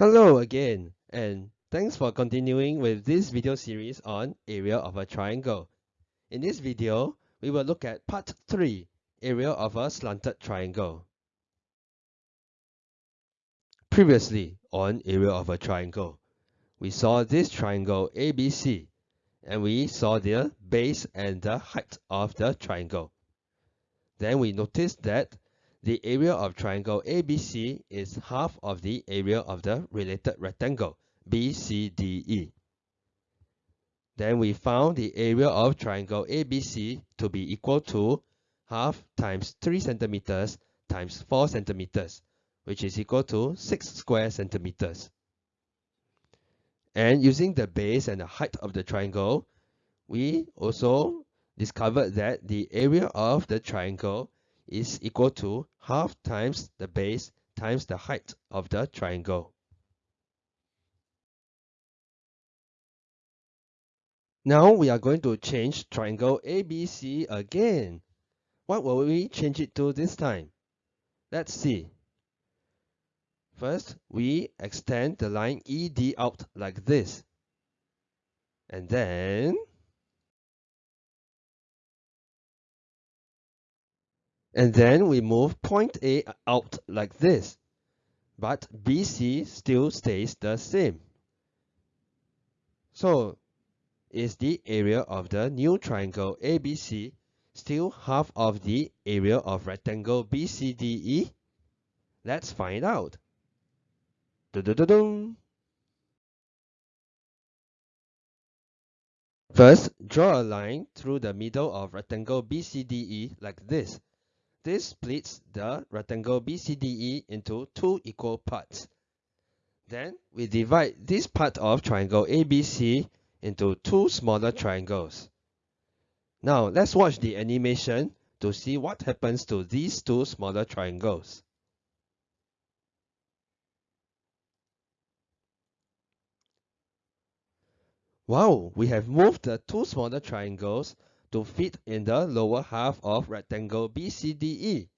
Hello again, and thanks for continuing with this video series on area of a triangle. In this video, we will look at part 3, area of a slanted triangle. Previously, on area of a triangle, we saw this triangle ABC, and we saw the base and the height of the triangle. Then we noticed that the area of triangle ABC is half of the area of the related rectangle BCDE. Then we found the area of triangle ABC to be equal to half times 3 centimeters times 4 centimeters, which is equal to 6 square centimeters. And using the base and the height of the triangle, we also discovered that the area of the triangle is equal to half times the base times the height of the triangle. Now we are going to change triangle ABC again. What will we change it to this time? Let's see. First, we extend the line ED out like this. And then And then we move point A out like this. But BC still stays the same. So, is the area of the new triangle ABC still half of the area of rectangle BCDE? Let's find out. Dun -dun -dun First, draw a line through the middle of rectangle BCDE like this. This splits the rectangle BCDE into two equal parts. Then we divide this part of triangle ABC into two smaller triangles. Now let's watch the animation to see what happens to these two smaller triangles. Wow, we have moved the two smaller triangles to fit in the lower half of rectangle BCDE.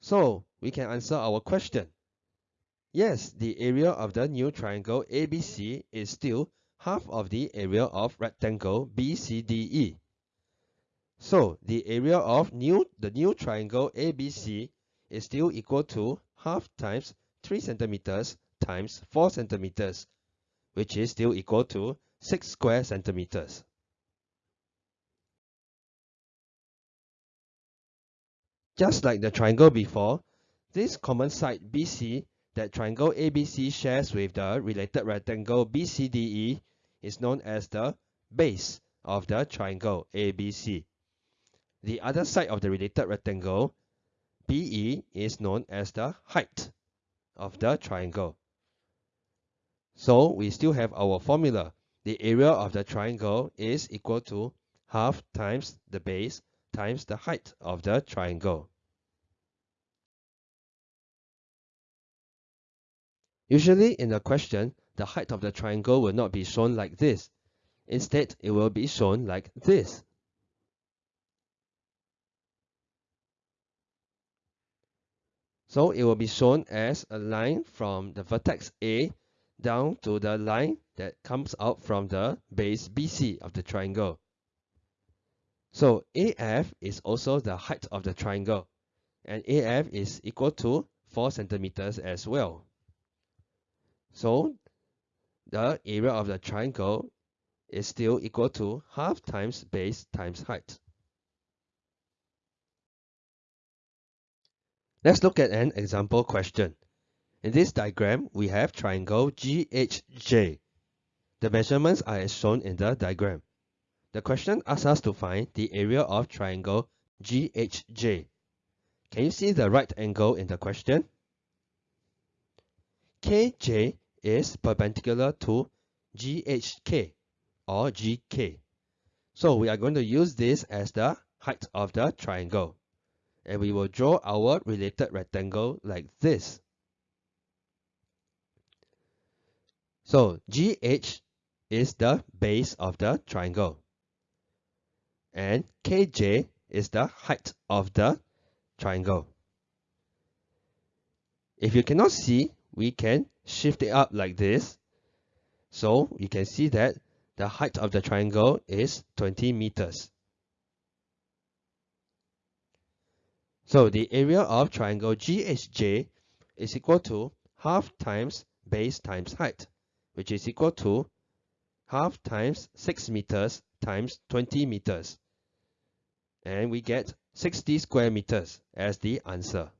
So we can answer our question. Yes, the area of the new triangle ABC is still half of the area of rectangle BCDE. So the area of new the new triangle ABC is still equal to half times 3 centimeters times 4 centimeters, which is still equal to 6 square centimeters. Just like the triangle before, this common side BC that triangle ABC shares with the related rectangle BCDE is known as the base of the triangle ABC. The other side of the related rectangle BE is known as the height of the triangle. So we still have our formula. The area of the triangle is equal to half times the base times the height of the triangle. Usually in a question, the height of the triangle will not be shown like this. Instead, it will be shown like this. So it will be shown as a line from the vertex A down to the line that comes out from the base BC of the triangle. So AF is also the height of the triangle, and AF is equal to 4 centimeters as well. So the area of the triangle is still equal to half times base times height. Let's look at an example question. In this diagram, we have triangle GHJ. The measurements are as shown in the diagram. The question asks us to find the area of triangle GHJ. Can you see the right angle in the question? KJ is perpendicular to GHK or GK. So we are going to use this as the height of the triangle. And we will draw our related rectangle like this. So GH is the base of the triangle and kj is the height of the triangle. If you cannot see we can shift it up like this. So you can see that the height of the triangle is 20 meters. So the area of triangle GHJ is equal to half times base times height, which is equal to half times 6 meters times 20 meters. And we get 60 square meters as the answer.